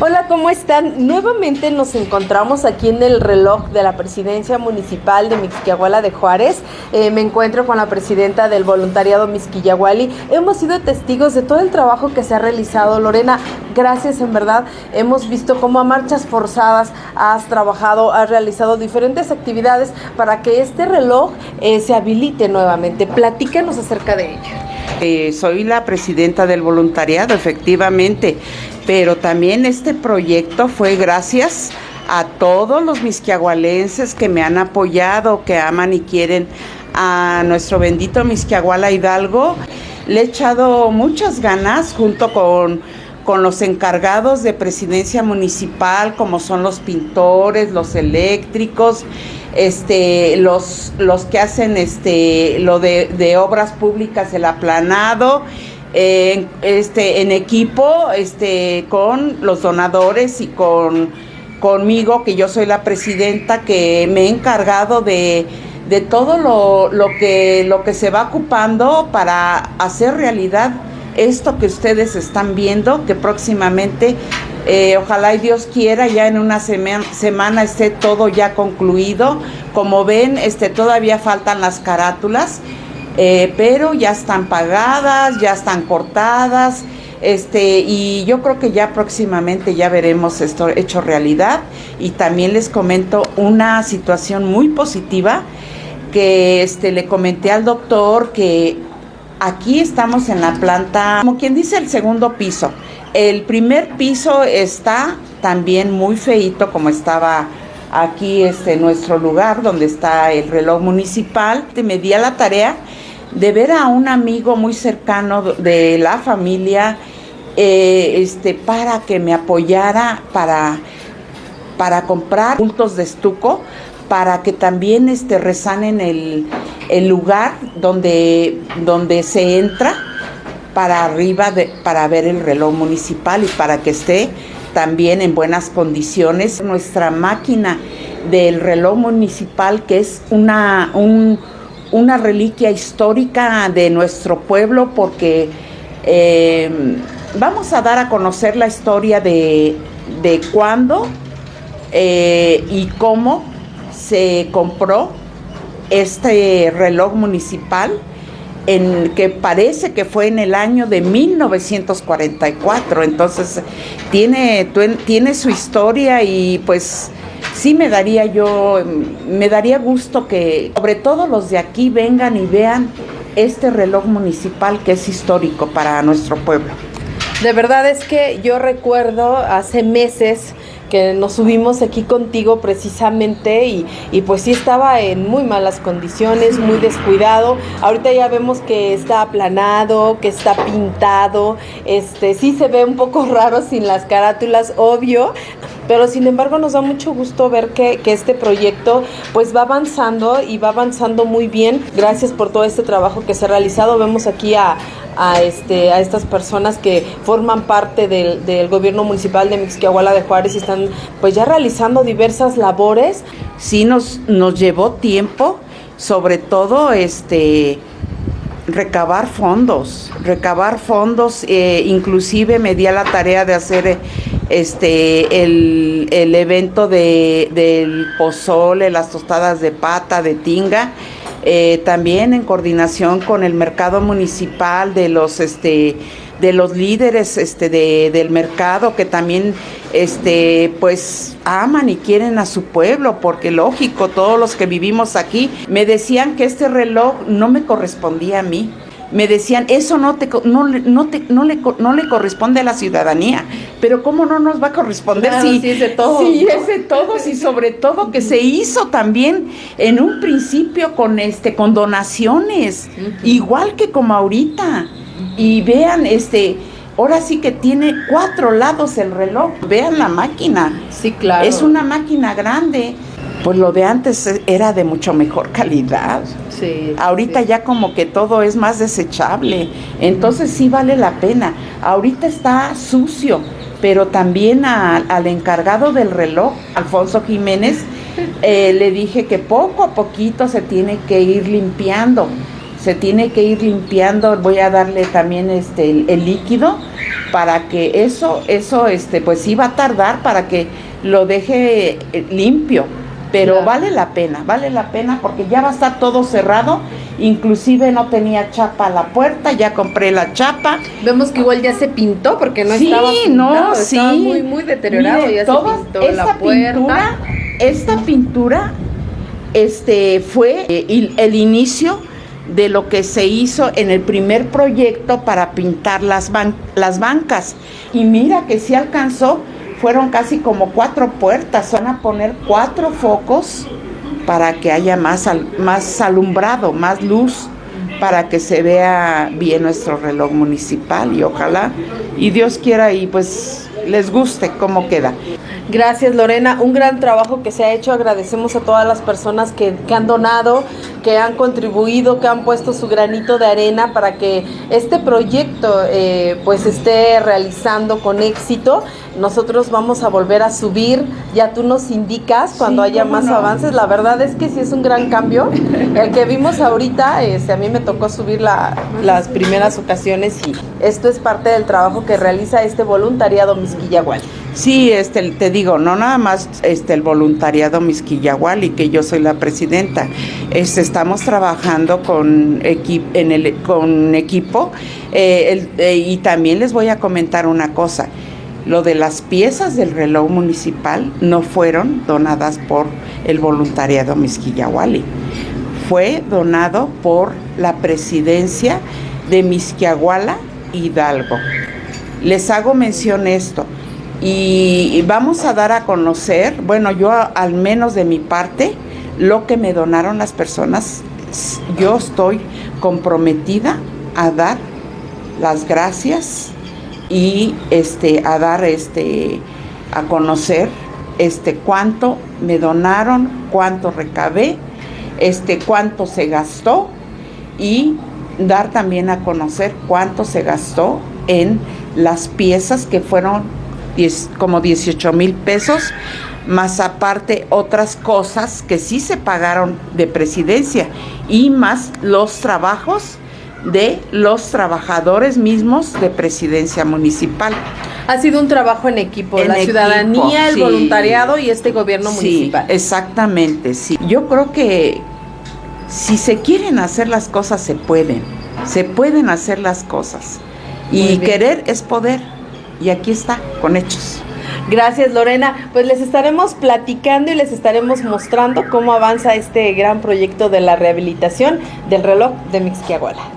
Hola, ¿cómo están? Nuevamente nos encontramos aquí en el reloj de la presidencia municipal de Mixquiahuala de Juárez. Eh, me encuentro con la presidenta del voluntariado Mixquillahuali. Hemos sido testigos de todo el trabajo que se ha realizado. Lorena, gracias en verdad. Hemos visto cómo a marchas forzadas has trabajado, has realizado diferentes actividades para que este reloj eh, se habilite nuevamente. Platícanos acerca de ello. Eh, soy la presidenta del voluntariado, efectivamente, pero también este proyecto fue gracias a todos los misquiahualenses que me han apoyado, que aman y quieren a nuestro bendito Misquiahuala Hidalgo. Le he echado muchas ganas junto con, con los encargados de presidencia municipal, como son los pintores, los eléctricos, este, los, los que hacen este, lo de, obras públicas, el aplanado, este, en equipo este, con los donadores y con, conmigo, que yo soy la presidenta, que me he encargado de, de todo lo, lo, que, lo que se va ocupando para hacer realidad esto que ustedes están viendo, que próximamente eh, ojalá y Dios quiera, ya en una semana esté todo ya concluido. Como ven, este, todavía faltan las carátulas, eh, pero ya están pagadas, ya están cortadas. Este, y yo creo que ya próximamente ya veremos esto hecho realidad. Y también les comento una situación muy positiva que este, le comenté al doctor que aquí estamos en la planta, como quien dice, el segundo piso. El primer piso está también muy feito como estaba aquí este nuestro lugar donde está el reloj municipal. Me di a la tarea de ver a un amigo muy cercano de la familia eh, este, para que me apoyara para, para comprar puntos de estuco para que también este, resanen el, el lugar donde, donde se entra para arriba para ver el reloj municipal y para que esté también en buenas condiciones. Nuestra máquina del reloj municipal, que es una, una reliquia histórica de nuestro pueblo, porque eh, vamos a dar a conocer la historia de, de cuándo eh, y cómo se compró este reloj municipal en que parece que fue en el año de 1944, entonces tiene, tiene su historia y pues sí me daría yo, me daría gusto que sobre todo los de aquí vengan y vean este reloj municipal que es histórico para nuestro pueblo. De verdad es que yo recuerdo hace meses que nos subimos aquí contigo precisamente y, y, pues sí estaba en muy malas condiciones, muy descuidado. Ahorita ya vemos que está aplanado, que está pintado, este sí se ve un poco raro sin las carátulas, obvio, pero sin embargo nos da mucho gusto ver que, que, este proyecto pues va avanzando y va avanzando muy bien. Gracias por todo este trabajo que se ha realizado. Vemos aquí a, este, a estas personas que forman parte del, del gobierno municipal de Mixquiahuala de Juárez y están pues ya realizando diversas labores. Sí nos, nos llevó tiempo, sobre todo este recabar fondos, recabar fondos, eh, inclusive me di a la tarea de hacer este el, el evento de, del pozole, las tostadas de pata, de tinga, eh, también en coordinación con el mercado municipal de los este de los líderes este de, del mercado que también este pues aman y quieren a su pueblo porque lógico todos los que vivimos aquí me decían que este reloj no me correspondía a mí me decían, eso no, te, no, no, te, no, le, no le corresponde a la ciudadanía, pero ¿cómo no nos va a corresponder si, es de todos? Sí, es de todos y sobre todo que se hizo también en un principio con, este, con donaciones, igual que como ahorita. Y vean, este, ahora sí que tiene cuatro lados el reloj, vean la máquina. Sí, claro. Es una máquina grande pues lo de antes era de mucho mejor calidad. Sí. Ahorita ya como que todo es más desechable. Entonces sí vale la pena. Ahorita está sucio, pero también al encargado del reloj, Alfonso Jiménez, eh, le dije que poco a poquito se tiene que ir limpiando. Se tiene que ir limpiando. Voy a darle también este el líquido para que eso, eso, este, pues iba a tardar para que lo deje eh, limpio. Pero vale la pena, vale la pena porque ya va a estar todo cerrado. Inclusive no tenía chapa a la puerta, ya compré la chapa. Vemos que igual ya se pintó porque no estaba pintado, no, sí. muy, muy deteriorado. ya se pintó esta pintura, esta pintura, este, fue eh, el inicio de lo que se hizo en el primer proyecto para pintar las, las bancas. Y mira que sí alcanzó, fueron casi como cuatro puertas, van a poner cuatro focos para que haya más, más alumbrado, más luz, para que se vea bien nuestro reloj municipal y ojalá, y Dios quiera y pues les guste cómo queda. Gracias Lorena, un gran trabajo que se ha hecho, agradecemos a todas las personas que, que, han donado, que han contribuido, que han puesto su granito de arena para que este proyecto eh, pues esté realizando con éxito. Nosotros vamos a volver a subir, ya tú nos indicas cuando haya más avances, la verdad es que sí es un gran cambio. El que vimos ahorita, este, a mí me tocó subir la, las primeras ocasiones y esto es parte del trabajo que realiza este voluntariado Misquillahual. Sí, este, te digo, no nada más este, el voluntariado Misquillahual y que yo soy la presidenta. Este, estamos trabajando con, en el, con equipo eh, eh, y también les voy a comentar una cosa. Lo de las piezas del reloj municipal no fueron donadas por el voluntariado Misquillahuali. Fue donado por la presidencia de Misquiahuala Hidalgo. Les hago mención esto y vamos a dar a conocer, bueno, yo al menos de mi parte, lo que me donaron las personas. Yo estoy comprometida a dar las gracias y este a dar este a conocer este cuánto me donaron, cuánto recabé, este cuánto se gastó y dar también a conocer cuánto se gastó en las piezas que fueron como 18 mil pesos, más aparte otras cosas que sí se pagaron de presidencia y más los trabajos de los trabajadores mismos de presidencia municipal. Ha sido un trabajo en equipo, la ciudadanía, el voluntariado y este gobierno municipal. Exactamente, sí. Yo creo que si se quieren hacer las cosas, se pueden. Se pueden hacer las cosas. y querer es poder. Y aquí está, con hechos. Gracias Lorena. Pues les estaremos platicando y les estaremos mostrando cómo avanza este gran proyecto de la rehabilitación del reloj de Mixquiahuala.